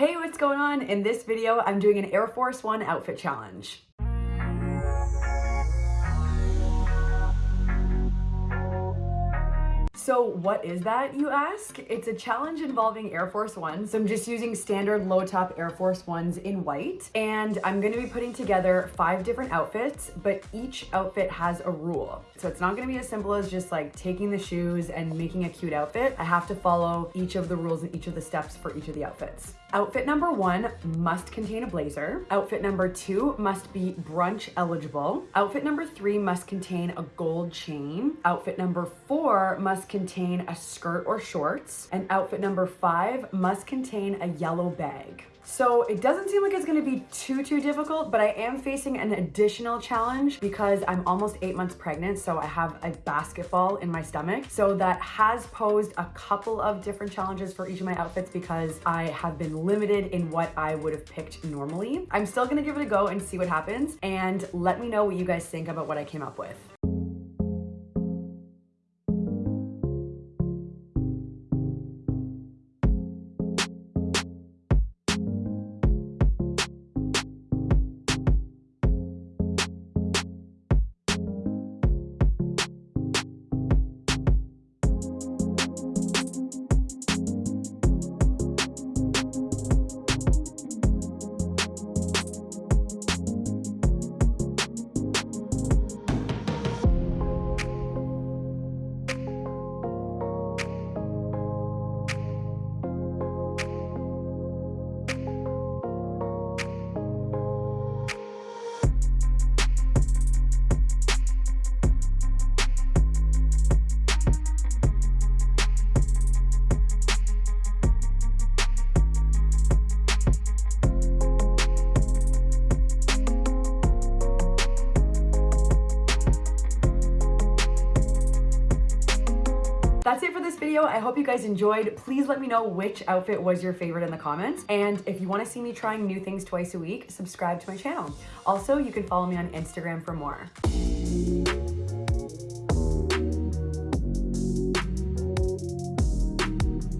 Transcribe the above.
Hey, what's going on? In this video, I'm doing an Air Force One outfit challenge. So what is that, you ask? It's a challenge involving Air Force Ones. So I'm just using standard low top Air Force Ones in white. And I'm gonna be putting together five different outfits, but each outfit has a rule. So it's not gonna be as simple as just like taking the shoes and making a cute outfit. I have to follow each of the rules and each of the steps for each of the outfits. Outfit number one must contain a blazer. Outfit number two must be brunch eligible. Outfit number three must contain a gold chain. Outfit number four must contain a skirt or shorts. And outfit number five must contain a yellow bag. So it doesn't seem like it's gonna be too, too difficult, but I am facing an additional challenge because I'm almost eight months pregnant, so I have a basketball in my stomach. So that has posed a couple of different challenges for each of my outfits because I have been limited in what I would have picked normally. I'm still gonna give it a go and see what happens, and let me know what you guys think about what I came up with. That's it for this video. I hope you guys enjoyed. Please let me know which outfit was your favorite in the comments. And if you want to see me trying new things twice a week, subscribe to my channel. Also, you can follow me on Instagram for more.